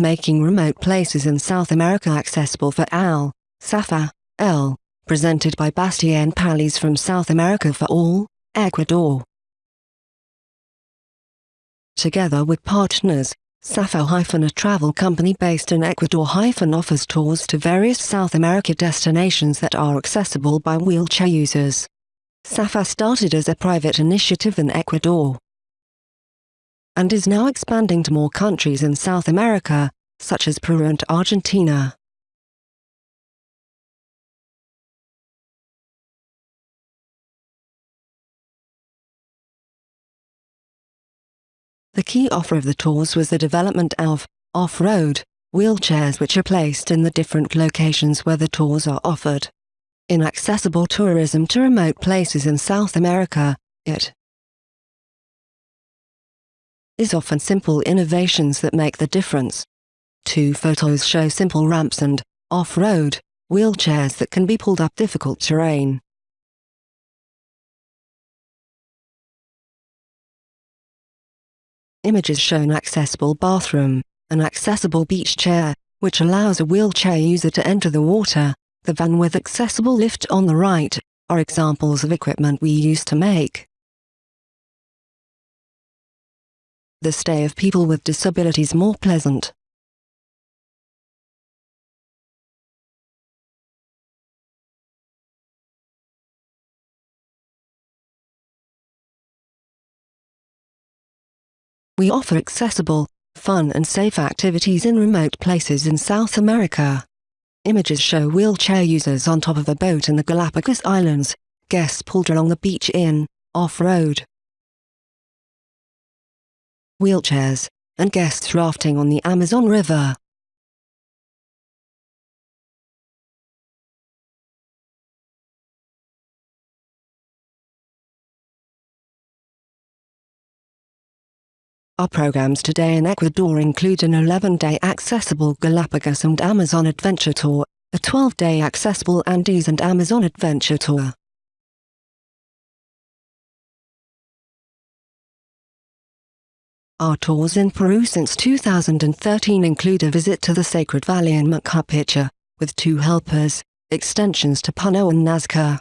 making remote places in South America accessible for AL, SAFA, L, presented by Bastien Pallys from South America for All, Ecuador. Together with partners, SAFA- a travel company based in Ecuador- offers tours to various South America destinations that are accessible by wheelchair users. SAFA started as a private initiative in Ecuador and is now expanding to more countries in South America, such as Peru and Argentina. The key offer of the tours was the development of off-road wheelchairs which are placed in the different locations where the tours are offered. In accessible tourism to remote places in South America, it is often simple innovations that make the difference. Two photos show simple ramps and off-road wheelchairs that can be pulled up difficult terrain. Images show an accessible bathroom, an accessible beach chair, which allows a wheelchair user to enter the water, the van with accessible lift on the right, are examples of equipment we use to make the stay of people with disabilities more pleasant. We offer accessible, fun and safe activities in remote places in South America. Images show wheelchair users on top of a boat in the Galapagos Islands, guests pulled along the beach in, off-road. Wheelchairs, and guests rafting on the Amazon River. Our programs today in Ecuador include an 11-day accessible Galapagos and Amazon Adventure Tour, a 12-day accessible Andes and Amazon Adventure Tour. Our tours in Peru since 2013 include a visit to the Sacred Valley in Machu with two helpers, extensions to Puno and Nazca.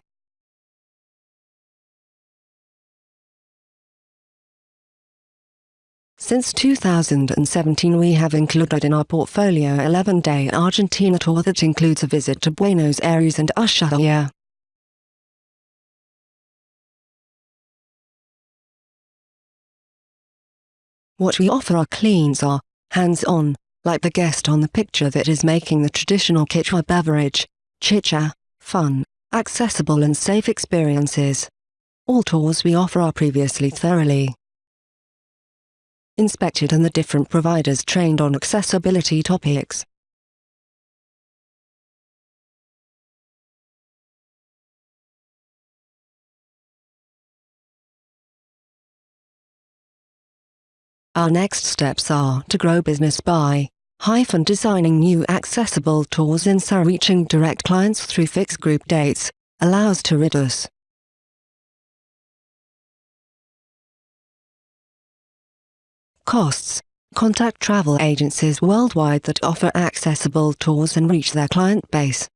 Since 2017 we have included in our portfolio 11-day Argentina tour that includes a visit to Buenos Aires and Ushuaia. What we offer our cleans are hands-on, like the guest on the picture that is making the traditional Quechua beverage, chicha, fun, accessible and safe experiences. All tours we offer are previously thoroughly inspected and the different providers trained on accessibility topics. Our next steps are to grow business by hyphen designing new accessible tours in SAR reaching direct clients through fixed group dates, allows to reduce costs. Contact travel agencies worldwide that offer accessible tours and reach their client base.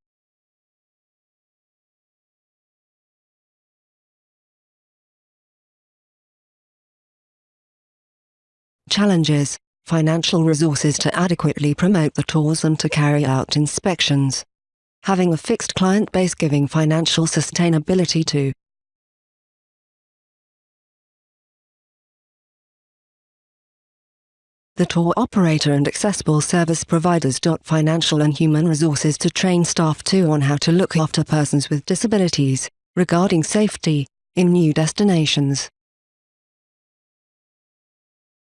Challenges Financial resources to adequately promote the tours and to carry out inspections. Having a fixed client base giving financial sustainability to the tour operator and accessible service providers. Financial and human resources to train staff too on how to look after persons with disabilities, regarding safety, in new destinations.